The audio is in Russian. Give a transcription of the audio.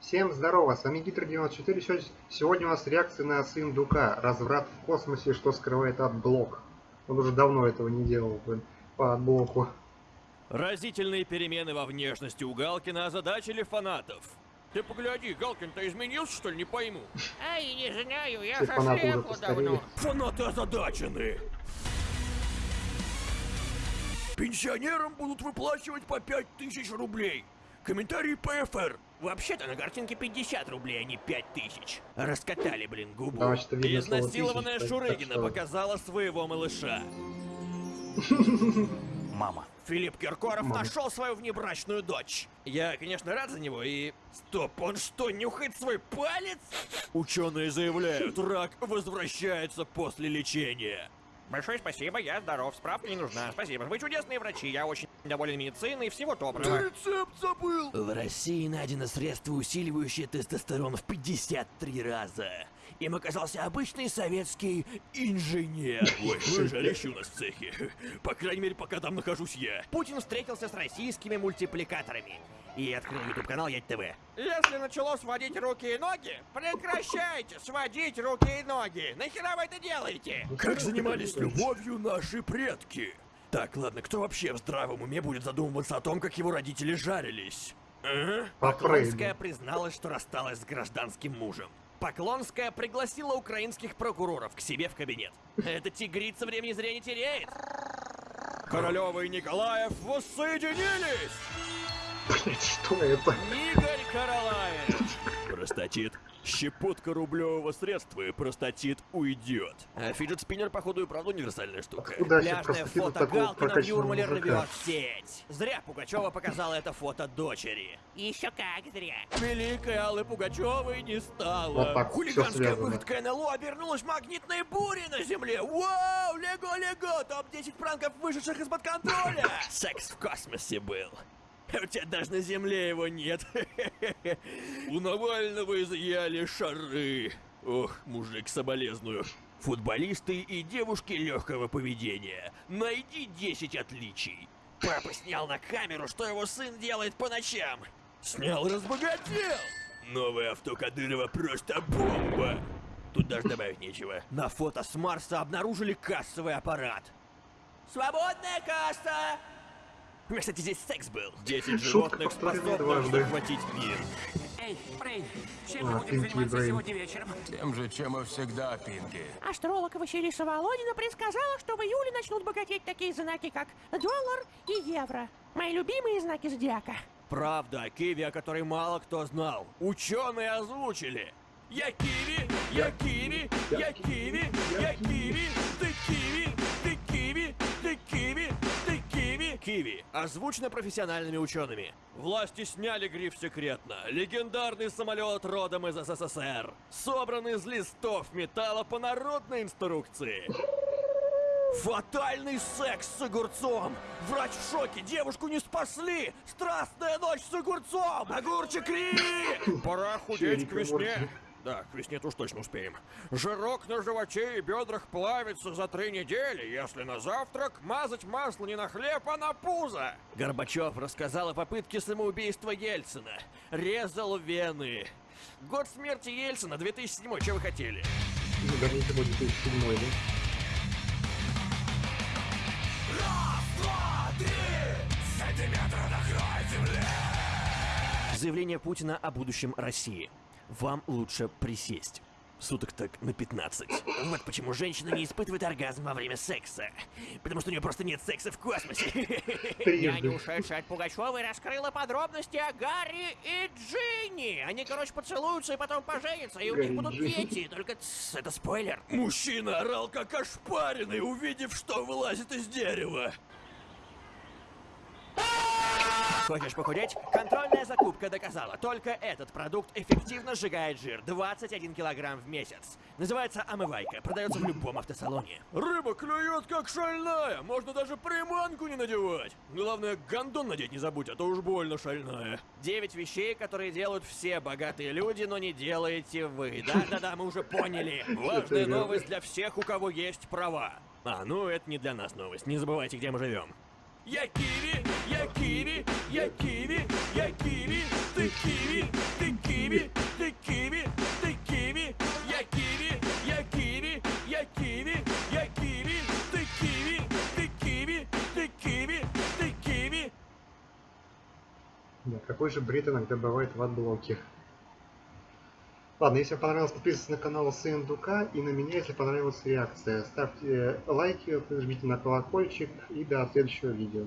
Всем здорово, с вами Гитр94. Сегодня у нас реакция на сын Дука. Разврат в космосе, что скрывает отблок. Он уже давно этого не делал блин, по отблоку. Разительные перемены во внешности у Галкина озадачили фанатов. Ты погляди, Галкин-то изменился, что ли, не пойму. Ай, не знаю, я Все со фанаты уже слепу постарели. давно. Фанаты озадачены. Пенсионерам будут выплачивать по 5000 рублей. Комментарий ПФР. Вообще-то на картинке 50 рублей, а не 5000. Раскатали, блин, губу. Видно Изнасилованная «тысяч», так- так Шурыгина показала своего малыша. Мама. Филипп Киркоров Мама. нашел свою внебрачную дочь. Я, конечно, рад за него и... Стоп, он что, нюхает свой палец? Ученые заявляют, рак возвращается после лечения. Большое спасибо, я здоров, справка не нужна. Спасибо, вы чудесные врачи, я очень доволен медициной, всего доброго. рецепт забыл! В России найдено средство, усиливающее тестостерон в 53 раза. Им оказался обычный советский инженер. Жалище у нас в цехе. По крайней мере, пока там нахожусь я. Путин встретился с российскими мультипликаторами. И открыл YouTube канал Ять ТВ. Если начало сводить руки и ноги, прекращайте сводить руки и ноги. Нахера вы это делаете? Как занимались любовью наши предки? Так, ладно, кто вообще в здравом уме будет задумываться о том, как его родители жарились? А? По Поклонская призналась, что рассталась с гражданским мужем. Поклонская пригласила украинских прокуроров к себе в кабинет. Эта тигрица времени зря не теряет. Королева и Николаев воссоединились! Блять, что это? Игорь Каралаев! Простатит. Щепотка рублевого средства, и простатит уйдет. А фиджет спиннер, походу, и правда универсальная штука. От фото в прокачанного Юрмале рвет сеть. Зря Пугачева показала это фото дочери. Еще как зря. Великой Аллы Пугачевой не стало. Вот так Хулиганская выходка НЛО обернулась магнитной бурей на земле. Вау, лего-лего, топ-10 пранков, вышедших из-под контроля. Секс в космосе был. У тебя даже на земле его нет. У Навального изъяли шары. Ох, мужик, соболезную. Футболисты и девушки легкого поведения. Найди 10 отличий. Папа снял на камеру, что его сын делает по ночам. Снял разбогател. Новое авто Кадырова просто бомба. Тут даже добавить нечего. На фото с Марса обнаружили кассовый аппарат. Свободная касса! У меня, кстати, здесь секс был. 10 Шутка животных дважды. захватить мир. Эй, Брейн, чем А, мы будем Пинки заниматься Брейн. сегодня вечером? Тем же, чем и всегда, Пинки. Астролог Василиса Володина предсказала, что в июле начнут богатеть такие знаки, как доллар и евро. Мои любимые знаки зодиака. Правда о Киви, о которой мало кто знал. Ученые озвучили. Я Киви, я Киви, я Киви, я Киви, Киви. Озвучено профессиональными учеными. Власти сняли гриф секретно. Легендарный самолет родом из СССР. Собран из листов металла по народной инструкции. Фатальный секс с огурцом! Врач в шоке, девушку не спасли! Страстная ночь с огурцом! Огурчик Ри! Пора худеть к весне. Да, к весне уж точно успеем. Жирок на животе и бедрах плавится за три недели, если на завтрак мазать масло не на хлеб, а на пузо. Горбачев рассказал о попытке самоубийства Ельцина. Резал вены. Год смерти Ельцина, 2007 что вы хотели? Ну, Верните будет 2007 да? Заявление Путина о будущем России. Вам лучше присесть. Суток так на 15. Вот почему женщина не испытывает оргазм во время секса. Потому что у нее просто нет секса в космосе. Я не ушедшая от Пугачевой раскрыла подробности о Гарри и Джинни. Они, короче, поцелуются и потом поженятся, и у них будут дети. Только тс, это спойлер. Мужчина орал как ошпаренный, увидев, что вылазит из дерева. Хочешь похудеть? Контрольная закупка доказала. Только этот продукт эффективно сжигает жир. 21 килограмм в месяц. Называется омывайка. Продается в любом автосалоне. Рыба клюет как шальная. Можно даже приманку не надевать. Главное, гондон надеть не забудь, а то уж больно шальная. Девять вещей, которые делают все богатые люди, но не делаете вы. Да-да-да, мы уже поняли. Важная новость для всех, у кого есть права. А, ну это не для нас новость. Не забывайте, где мы живем. Я киви, какой же бред иногда бывает в AdBlock е. Ладно, если вам понравилось, подписывайтесь на канал Сын Дука и на меня, если понравилась реакция. Ставьте лайки, жмите на колокольчик и до следующего видео.